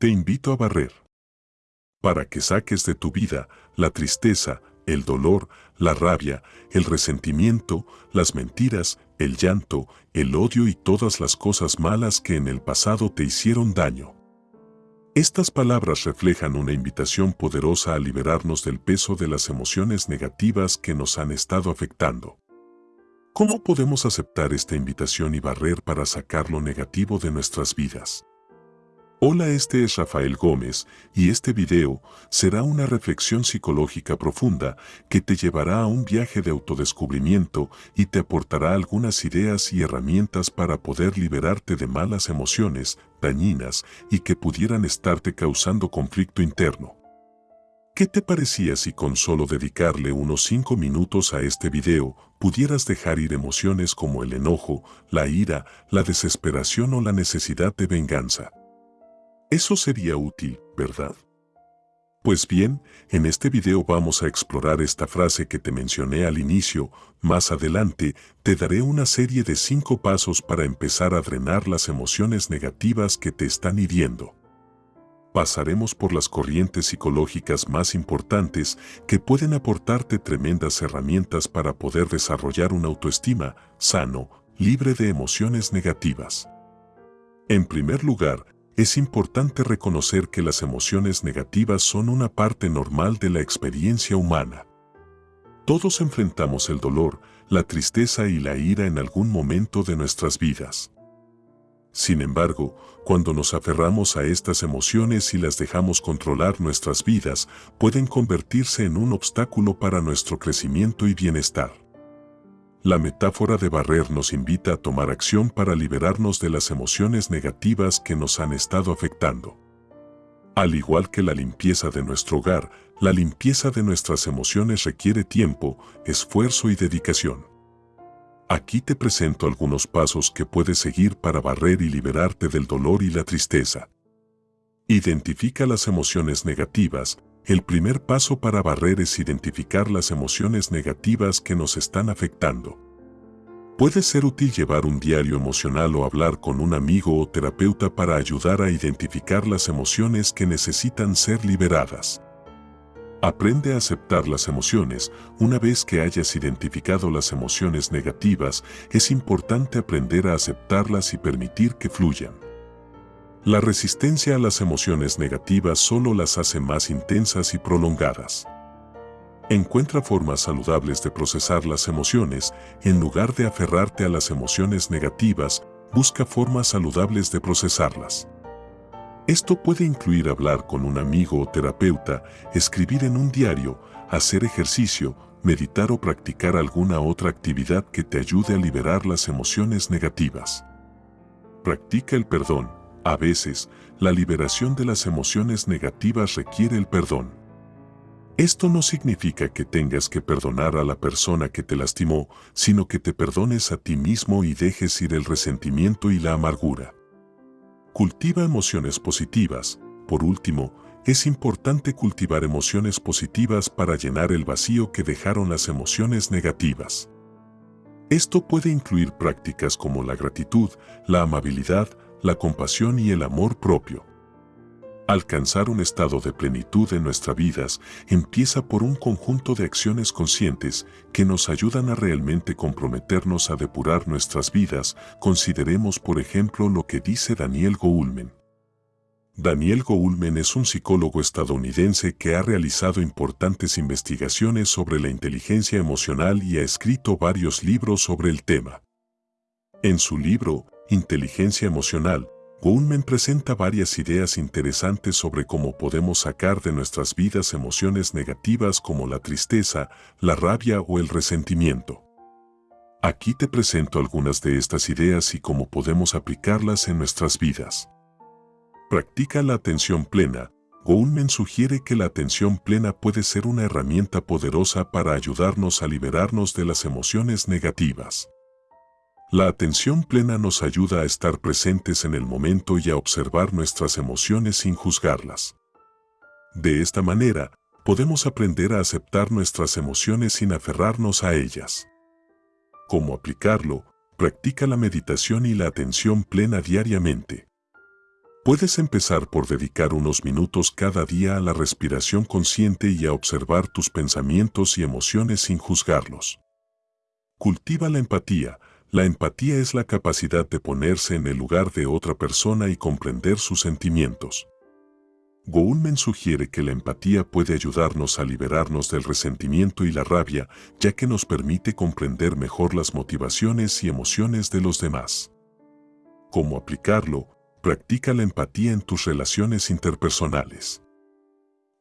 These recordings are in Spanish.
Te invito a barrer. Para que saques de tu vida la tristeza, el dolor, la rabia, el resentimiento, las mentiras, el llanto, el odio y todas las cosas malas que en el pasado te hicieron daño. Estas palabras reflejan una invitación poderosa a liberarnos del peso de las emociones negativas que nos han estado afectando. ¿Cómo podemos aceptar esta invitación y barrer para sacar lo negativo de nuestras vidas? Hola, este es Rafael Gómez y este video será una reflexión psicológica profunda que te llevará a un viaje de autodescubrimiento y te aportará algunas ideas y herramientas para poder liberarte de malas emociones dañinas y que pudieran estarte causando conflicto interno. ¿Qué te parecía si con solo dedicarle unos 5 minutos a este video pudieras dejar ir emociones como el enojo, la ira, la desesperación o la necesidad de venganza? Eso sería útil, ¿verdad? Pues bien, en este video vamos a explorar esta frase que te mencioné al inicio, más adelante te daré una serie de cinco pasos para empezar a drenar las emociones negativas que te están hiriendo. Pasaremos por las corrientes psicológicas más importantes que pueden aportarte tremendas herramientas para poder desarrollar una autoestima sano, libre de emociones negativas. En primer lugar, es importante reconocer que las emociones negativas son una parte normal de la experiencia humana. Todos enfrentamos el dolor, la tristeza y la ira en algún momento de nuestras vidas. Sin embargo, cuando nos aferramos a estas emociones y las dejamos controlar nuestras vidas, pueden convertirse en un obstáculo para nuestro crecimiento y bienestar. La metáfora de barrer nos invita a tomar acción para liberarnos de las emociones negativas que nos han estado afectando. Al igual que la limpieza de nuestro hogar, la limpieza de nuestras emociones requiere tiempo, esfuerzo y dedicación. Aquí te presento algunos pasos que puedes seguir para barrer y liberarte del dolor y la tristeza. Identifica las emociones negativas, el primer paso para barrer es identificar las emociones negativas que nos están afectando. Puede ser útil llevar un diario emocional o hablar con un amigo o terapeuta para ayudar a identificar las emociones que necesitan ser liberadas. Aprende a aceptar las emociones. Una vez que hayas identificado las emociones negativas, es importante aprender a aceptarlas y permitir que fluyan. La resistencia a las emociones negativas solo las hace más intensas y prolongadas. Encuentra formas saludables de procesar las emociones, en lugar de aferrarte a las emociones negativas, busca formas saludables de procesarlas. Esto puede incluir hablar con un amigo o terapeuta, escribir en un diario, hacer ejercicio, meditar o practicar alguna otra actividad que te ayude a liberar las emociones negativas. Practica el perdón, a veces, la liberación de las emociones negativas requiere el perdón. Esto no significa que tengas que perdonar a la persona que te lastimó, sino que te perdones a ti mismo y dejes ir el resentimiento y la amargura. Cultiva emociones positivas. Por último, es importante cultivar emociones positivas para llenar el vacío que dejaron las emociones negativas. Esto puede incluir prácticas como la gratitud, la amabilidad, la compasión y el amor propio. Alcanzar un estado de plenitud en nuestras vidas empieza por un conjunto de acciones conscientes que nos ayudan a realmente comprometernos a depurar nuestras vidas. Consideremos por ejemplo lo que dice Daniel Goulmen. Daniel Goulmen es un psicólogo estadounidense que ha realizado importantes investigaciones sobre la inteligencia emocional y ha escrito varios libros sobre el tema. En su libro, Inteligencia emocional, Goldman presenta varias ideas interesantes sobre cómo podemos sacar de nuestras vidas emociones negativas como la tristeza, la rabia o el resentimiento. Aquí te presento algunas de estas ideas y cómo podemos aplicarlas en nuestras vidas. Practica la atención plena. Goldman sugiere que la atención plena puede ser una herramienta poderosa para ayudarnos a liberarnos de las emociones negativas. La atención plena nos ayuda a estar presentes en el momento y a observar nuestras emociones sin juzgarlas. De esta manera, podemos aprender a aceptar nuestras emociones sin aferrarnos a ellas. ¿Cómo aplicarlo? Practica la meditación y la atención plena diariamente. Puedes empezar por dedicar unos minutos cada día a la respiración consciente y a observar tus pensamientos y emociones sin juzgarlos. Cultiva la empatía. La empatía es la capacidad de ponerse en el lugar de otra persona y comprender sus sentimientos. Goulmen sugiere que la empatía puede ayudarnos a liberarnos del resentimiento y la rabia, ya que nos permite comprender mejor las motivaciones y emociones de los demás. ¿Cómo aplicarlo? Practica la empatía en tus relaciones interpersonales.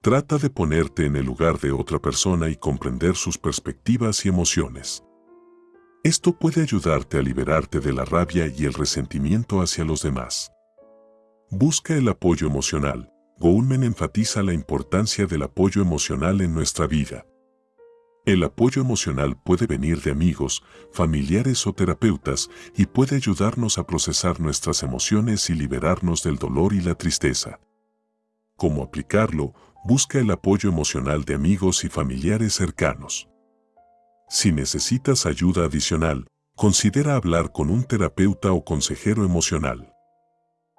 Trata de ponerte en el lugar de otra persona y comprender sus perspectivas y emociones. Esto puede ayudarte a liberarte de la rabia y el resentimiento hacia los demás. Busca el apoyo emocional. Goulmen enfatiza la importancia del apoyo emocional en nuestra vida. El apoyo emocional puede venir de amigos, familiares o terapeutas y puede ayudarnos a procesar nuestras emociones y liberarnos del dolor y la tristeza. ¿Cómo aplicarlo? Busca el apoyo emocional de amigos y familiares cercanos. Si necesitas ayuda adicional, considera hablar con un terapeuta o consejero emocional.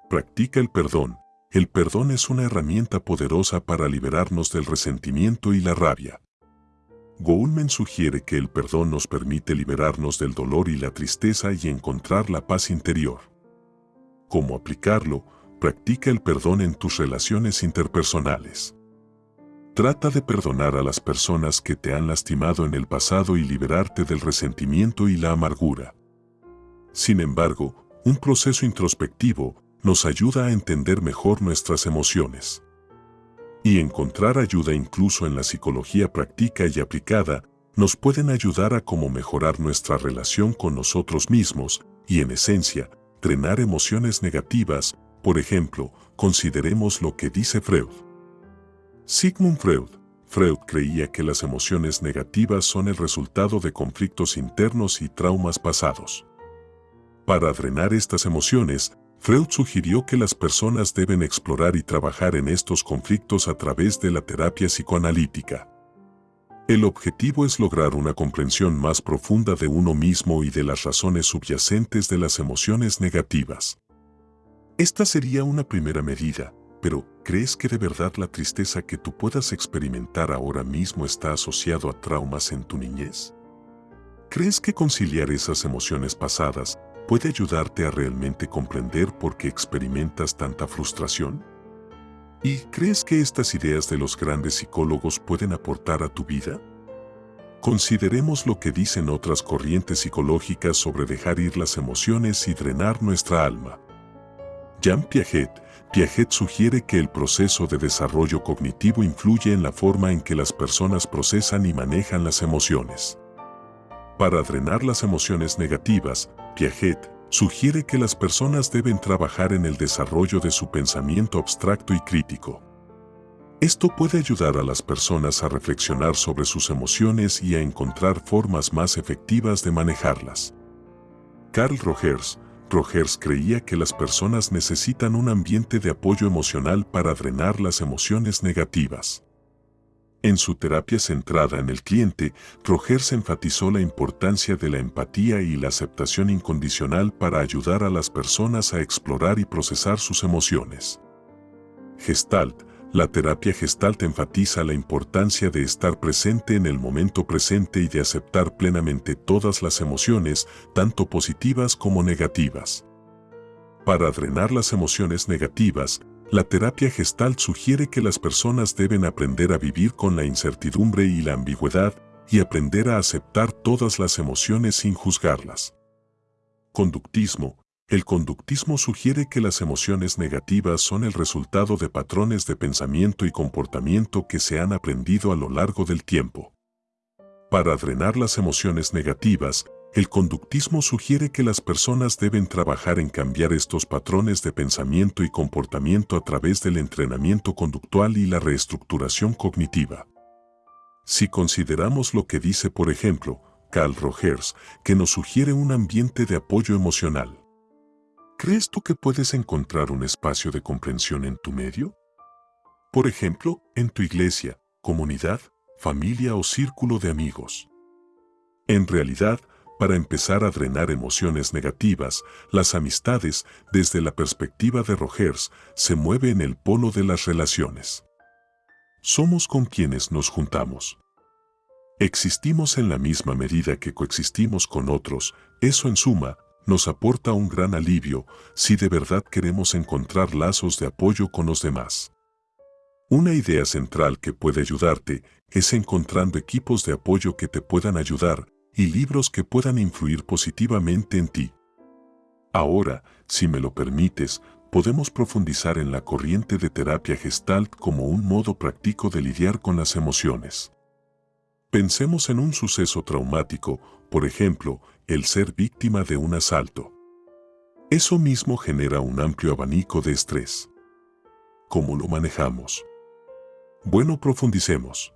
Practica el perdón. El perdón es una herramienta poderosa para liberarnos del resentimiento y la rabia. Goulmen sugiere que el perdón nos permite liberarnos del dolor y la tristeza y encontrar la paz interior. ¿Cómo aplicarlo? Practica el perdón en tus relaciones interpersonales. Trata de perdonar a las personas que te han lastimado en el pasado y liberarte del resentimiento y la amargura. Sin embargo, un proceso introspectivo nos ayuda a entender mejor nuestras emociones y encontrar ayuda incluso en la psicología práctica y aplicada nos pueden ayudar a cómo mejorar nuestra relación con nosotros mismos y en esencia, drenar emociones negativas, por ejemplo, consideremos lo que dice Freud. Sigmund Freud. Freud creía que las emociones negativas son el resultado de conflictos internos y traumas pasados. Para drenar estas emociones, Freud sugirió que las personas deben explorar y trabajar en estos conflictos a través de la terapia psicoanalítica. El objetivo es lograr una comprensión más profunda de uno mismo y de las razones subyacentes de las emociones negativas. Esta sería una primera medida, pero ¿crees que de verdad la tristeza que tú puedas experimentar ahora mismo está asociado a traumas en tu niñez? ¿Crees que conciliar esas emociones pasadas puede ayudarte a realmente comprender por qué experimentas tanta frustración? ¿Y crees que estas ideas de los grandes psicólogos pueden aportar a tu vida? Consideremos lo que dicen otras corrientes psicológicas sobre dejar ir las emociones y drenar nuestra alma. Jean Piaget, Piaget sugiere que el proceso de desarrollo cognitivo influye en la forma en que las personas procesan y manejan las emociones. Para drenar las emociones negativas, Piaget sugiere que las personas deben trabajar en el desarrollo de su pensamiento abstracto y crítico. Esto puede ayudar a las personas a reflexionar sobre sus emociones y a encontrar formas más efectivas de manejarlas. Carl Rogers, Rogers creía que las personas necesitan un ambiente de apoyo emocional para drenar las emociones negativas. En su terapia centrada en el cliente, Rogers enfatizó la importancia de la empatía y la aceptación incondicional para ayudar a las personas a explorar y procesar sus emociones. Gestalt, la terapia Gestalt enfatiza la importancia de estar presente en el momento presente y de aceptar plenamente todas las emociones, tanto positivas como negativas. Para drenar las emociones negativas, la terapia gestal sugiere que las personas deben aprender a vivir con la incertidumbre y la ambigüedad y aprender a aceptar todas las emociones sin juzgarlas. Conductismo. El conductismo sugiere que las emociones negativas son el resultado de patrones de pensamiento y comportamiento que se han aprendido a lo largo del tiempo. Para drenar las emociones negativas, el conductismo sugiere que las personas deben trabajar en cambiar estos patrones de pensamiento y comportamiento a través del entrenamiento conductual y la reestructuración cognitiva. Si consideramos lo que dice, por ejemplo, Carl Rogers, que nos sugiere un ambiente de apoyo emocional. ¿Crees tú que puedes encontrar un espacio de comprensión en tu medio? Por ejemplo, en tu iglesia, comunidad, familia o círculo de amigos. En realidad, para empezar a drenar emociones negativas, las amistades, desde la perspectiva de Rogers, se mueve en el polo de las relaciones. Somos con quienes nos juntamos. Existimos en la misma medida que coexistimos con otros, eso en suma, nos aporta un gran alivio si de verdad queremos encontrar lazos de apoyo con los demás. Una idea central que puede ayudarte es encontrando equipos de apoyo que te puedan ayudar y libros que puedan influir positivamente en ti. Ahora, si me lo permites, podemos profundizar en la corriente de terapia gestalt como un modo práctico de lidiar con las emociones. Pensemos en un suceso traumático, por ejemplo, el ser víctima de un asalto. Eso mismo genera un amplio abanico de estrés. ¿Cómo lo manejamos? Bueno, profundicemos.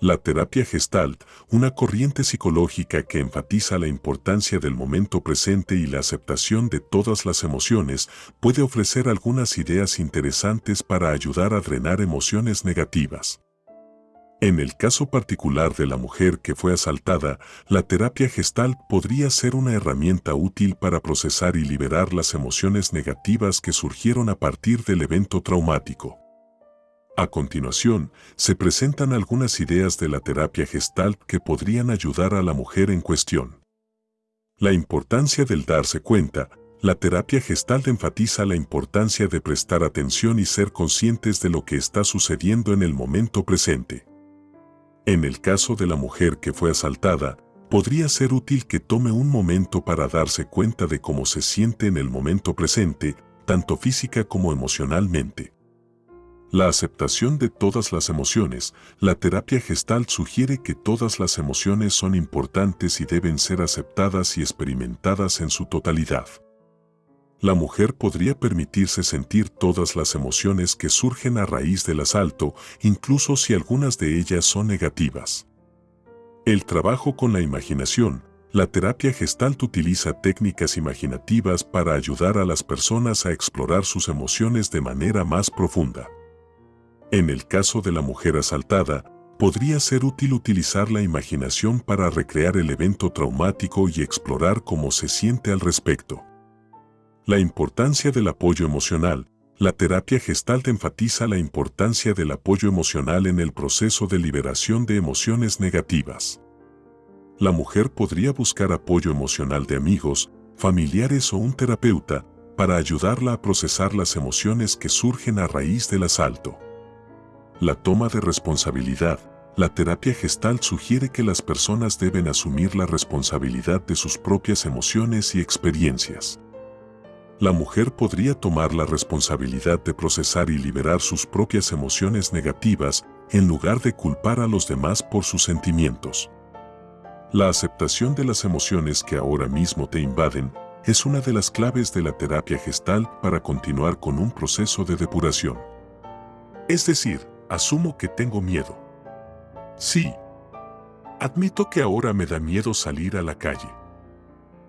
La terapia gestalt, una corriente psicológica que enfatiza la importancia del momento presente y la aceptación de todas las emociones, puede ofrecer algunas ideas interesantes para ayudar a drenar emociones negativas. En el caso particular de la mujer que fue asaltada, la terapia gestalt podría ser una herramienta útil para procesar y liberar las emociones negativas que surgieron a partir del evento traumático. A continuación, se presentan algunas ideas de la terapia gestalt que podrían ayudar a la mujer en cuestión. La importancia del darse cuenta. La terapia gestalt enfatiza la importancia de prestar atención y ser conscientes de lo que está sucediendo en el momento presente. En el caso de la mujer que fue asaltada, podría ser útil que tome un momento para darse cuenta de cómo se siente en el momento presente, tanto física como emocionalmente. La aceptación de todas las emociones. La terapia gestal sugiere que todas las emociones son importantes y deben ser aceptadas y experimentadas en su totalidad. La mujer podría permitirse sentir todas las emociones que surgen a raíz del asalto, incluso si algunas de ellas son negativas. El trabajo con la imaginación. La terapia gestalt utiliza técnicas imaginativas para ayudar a las personas a explorar sus emociones de manera más profunda. En el caso de la mujer asaltada, podría ser útil utilizar la imaginación para recrear el evento traumático y explorar cómo se siente al respecto. La importancia del apoyo emocional. La terapia gestalt enfatiza la importancia del apoyo emocional en el proceso de liberación de emociones negativas. La mujer podría buscar apoyo emocional de amigos, familiares o un terapeuta para ayudarla a procesar las emociones que surgen a raíz del asalto. La toma de responsabilidad. La terapia gestal sugiere que las personas deben asumir la responsabilidad de sus propias emociones y experiencias. La mujer podría tomar la responsabilidad de procesar y liberar sus propias emociones negativas en lugar de culpar a los demás por sus sentimientos. La aceptación de las emociones que ahora mismo te invaden es una de las claves de la terapia gestal para continuar con un proceso de depuración. Es decir, Asumo que tengo miedo. Sí. Admito que ahora me da miedo salir a la calle.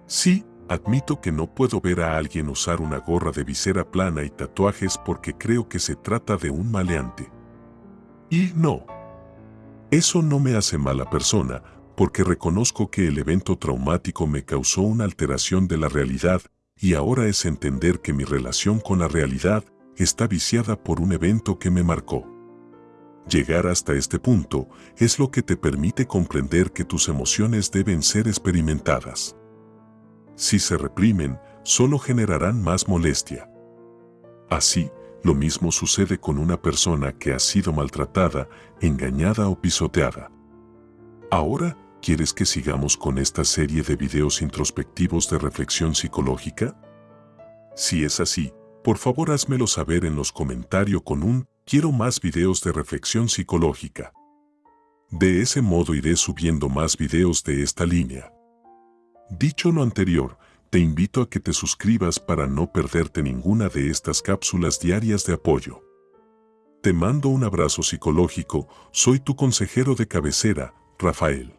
Sí, admito que no puedo ver a alguien usar una gorra de visera plana y tatuajes porque creo que se trata de un maleante. Y no. Eso no me hace mala persona, porque reconozco que el evento traumático me causó una alteración de la realidad y ahora es entender que mi relación con la realidad está viciada por un evento que me marcó. Llegar hasta este punto es lo que te permite comprender que tus emociones deben ser experimentadas. Si se reprimen, solo generarán más molestia. Así, lo mismo sucede con una persona que ha sido maltratada, engañada o pisoteada. Ahora, ¿quieres que sigamos con esta serie de videos introspectivos de reflexión psicológica? Si es así, por favor házmelo saber en los comentarios con un Quiero más videos de reflexión psicológica. De ese modo iré subiendo más videos de esta línea. Dicho lo anterior, te invito a que te suscribas para no perderte ninguna de estas cápsulas diarias de apoyo. Te mando un abrazo psicológico, soy tu consejero de cabecera, Rafael.